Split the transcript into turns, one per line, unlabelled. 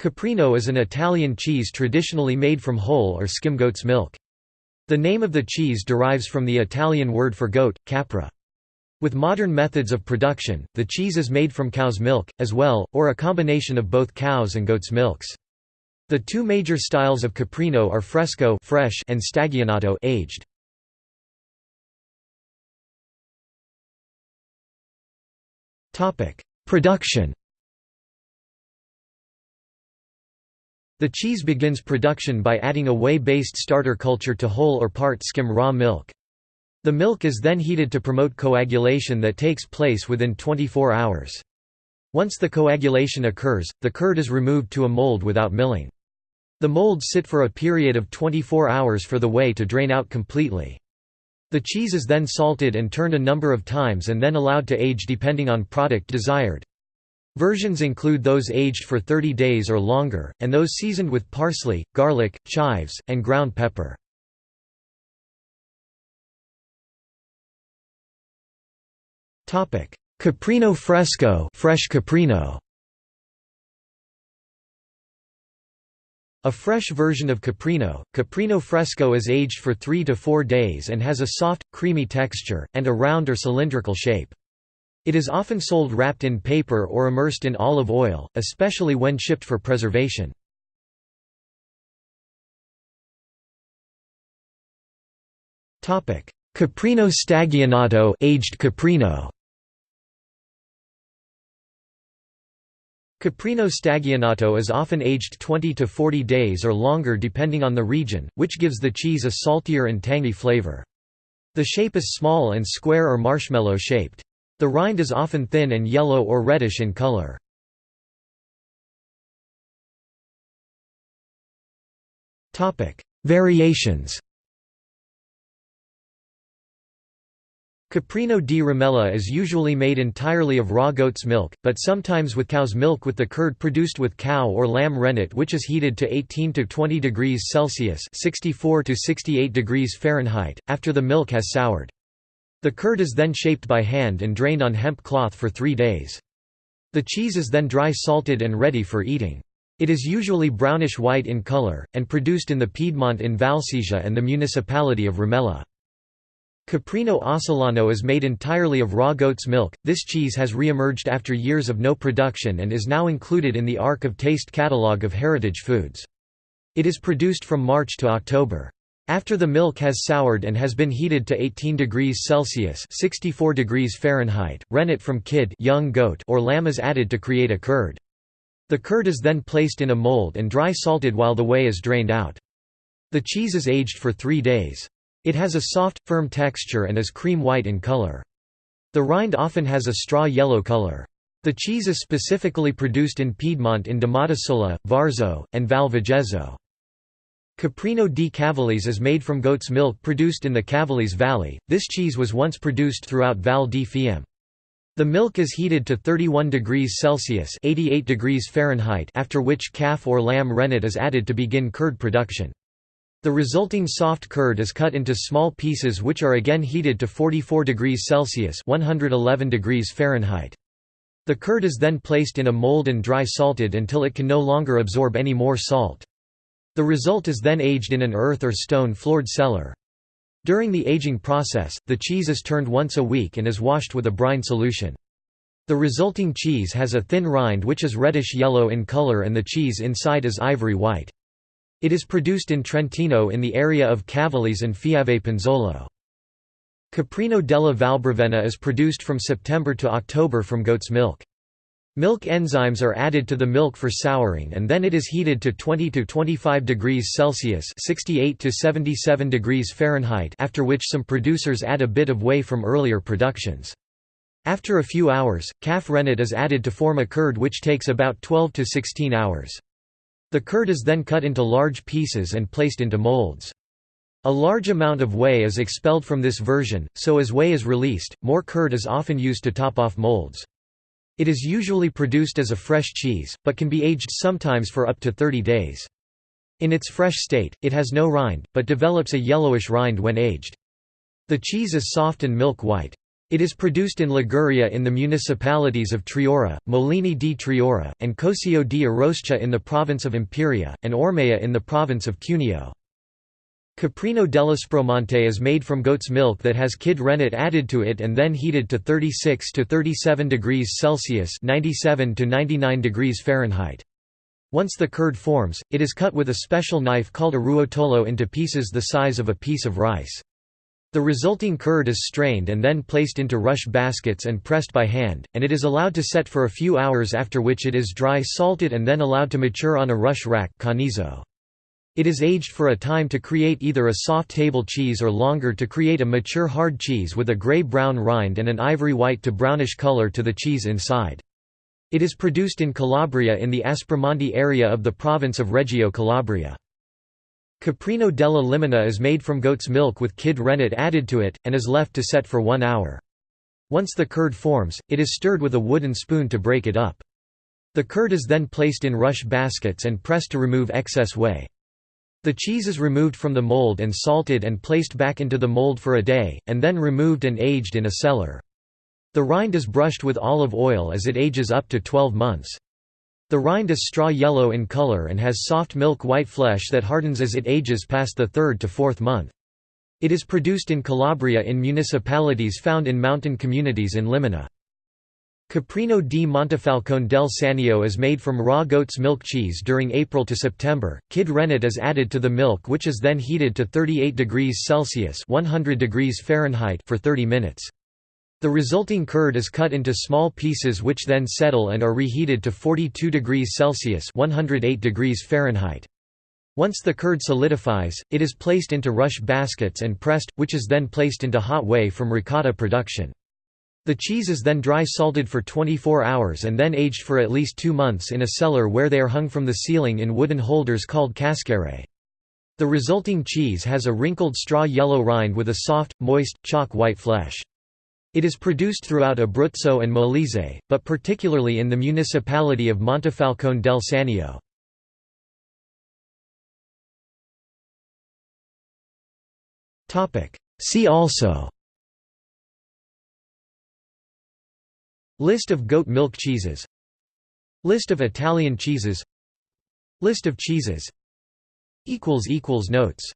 Caprino is an Italian cheese traditionally made from whole or skim goat's milk. The name of the cheese derives from the Italian word for goat, capra. With modern methods of production, the cheese is made from cow's milk, as well, or a combination of both cow's and goat's milks. The two major styles of caprino are fresco fresh and stagionato aged. Production The cheese begins production by adding a whey-based starter culture to whole or part skim raw milk. The milk is then heated to promote coagulation that takes place within 24 hours. Once the coagulation occurs, the curd is removed to a mold without milling. The molds sit for a period of 24 hours for the whey to drain out completely. The cheese is then salted and turned a number of times and then allowed to age depending on product desired. Versions include those aged for 30 days or longer, and those seasoned with parsley, garlic, chives, and ground pepper. Caprino fresco fresh caprino. A fresh version of caprino, caprino fresco is aged for 3 to 4 days and has a soft, creamy texture, and a round or cylindrical shape. It is often sold wrapped in paper or immersed in olive oil, especially when shipped for preservation. Caprino stagionato aged caprino. Caprino stagionato is often aged 20 to 40 days or longer depending on the region, which gives the cheese a saltier and tangy flavor. The shape is small and square or marshmallow shaped. The rind is often thin and yellow or reddish in color. Variations Caprino di Rimella is usually made entirely of raw goat's milk, but sometimes with cow's milk with the curd produced with cow or lamb rennet which is heated to 18 to 20 degrees Celsius 64 to 68 degrees Fahrenheit, after the milk has soured. The curd is then shaped by hand and drained on hemp cloth for three days. The cheese is then dry salted and ready for eating. It is usually brownish-white in color, and produced in the Piedmont in Valsesia and the municipality of Rimella. Caprino Ossolano is made entirely of raw goat's milk. This cheese has re-emerged after years of no production and is now included in the Arc of Taste catalogue of heritage foods. It is produced from March to October. After the milk has soured and has been heated to 18 degrees Celsius 64 degrees Fahrenheit, rennet from kid young goat or lamb is added to create a curd. The curd is then placed in a mold and dry salted while the whey is drained out. The cheese is aged for three days. It has a soft, firm texture and is cream white in color. The rind often has a straw yellow color. The cheese is specifically produced in Piedmont in Domodossola, Varzo, and Val. Caprino di Cavalese is made from goat's milk produced in the Cavalese Valley. This cheese was once produced throughout Val di Fiemme. The milk is heated to 31 degrees Celsius (88 degrees Fahrenheit), after which calf or lamb rennet is added to begin curd production. The resulting soft curd is cut into small pieces which are again heated to 44 degrees Celsius (111 degrees Fahrenheit). The curd is then placed in a mold and dry salted until it can no longer absorb any more salt. The result is then aged in an earth or stone-floored cellar. During the aging process, the cheese is turned once a week and is washed with a brine solution. The resulting cheese has a thin rind which is reddish-yellow in color and the cheese inside is ivory white. It is produced in Trentino in the area of Cavalese and Fieve Pinzolo. Caprino della Valbravena is produced from September to October from goat's milk. Milk enzymes are added to the milk for souring and then it is heated to 20 to 25 degrees Celsius 68 to 77 degrees Fahrenheit after which some producers add a bit of whey from earlier productions. After a few hours, calf rennet is added to form a curd which takes about 12 to 16 hours. The curd is then cut into large pieces and placed into molds. A large amount of whey is expelled from this version, so as whey is released, more curd is often used to top off molds. It is usually produced as a fresh cheese, but can be aged sometimes for up to 30 days. In its fresh state, it has no rind, but develops a yellowish rind when aged. The cheese is soft and milk white. It is produced in Liguria in the municipalities of Triora, Molini di Triora, and Cosio di Arroscia in the province of Imperia, and Ormea in the province of Cuneo. Caprino dell'Aspromonte is made from goat's milk that has kid rennet added to it and then heated to 36 to 37 degrees Celsius 97 to 99 degrees Fahrenheit. Once the curd forms, it is cut with a special knife called a ruotolo into pieces the size of a piece of rice. The resulting curd is strained and then placed into rush baskets and pressed by hand, and it is allowed to set for a few hours after which it is dry salted and then allowed to mature on a rush rack canizo. It is aged for a time to create either a soft table cheese or longer to create a mature hard cheese with a gray-brown rind and an ivory white to brownish color to the cheese inside. It is produced in Calabria in the Aspromonte area of the province of Reggio Calabria. Caprino della Limina is made from goat's milk with kid rennet added to it, and is left to set for one hour. Once the curd forms, it is stirred with a wooden spoon to break it up. The curd is then placed in rush baskets and pressed to remove excess whey. The cheese is removed from the mold and salted and placed back into the mold for a day, and then removed and aged in a cellar. The rind is brushed with olive oil as it ages up to 12 months. The rind is straw yellow in color and has soft milk-white flesh that hardens as it ages past the third to fourth month. It is produced in Calabria in municipalities found in mountain communities in Limina. Caprino di Montefalcone del Sannio is made from raw goat's milk cheese during April to September. Kid rennet is added to the milk which is then heated to 38 degrees Celsius 100 degrees Fahrenheit for 30 minutes. The resulting curd is cut into small pieces which then settle and are reheated to 42 degrees Celsius 108 degrees Fahrenheit. Once the curd solidifies, it is placed into rush baskets and pressed, which is then placed into hot whey from ricotta production. The cheese is then dry salted for 24 hours and then aged for at least two months in a cellar where they are hung from the ceiling in wooden holders called cascare. The resulting cheese has a wrinkled straw yellow rind with a soft, moist, chalk-white flesh. It is produced throughout Abruzzo and Molise, but particularly in the municipality of Montefalcone del Sannio. See also List of goat milk cheeses. List of Italian cheeses. List of cheeses. Notes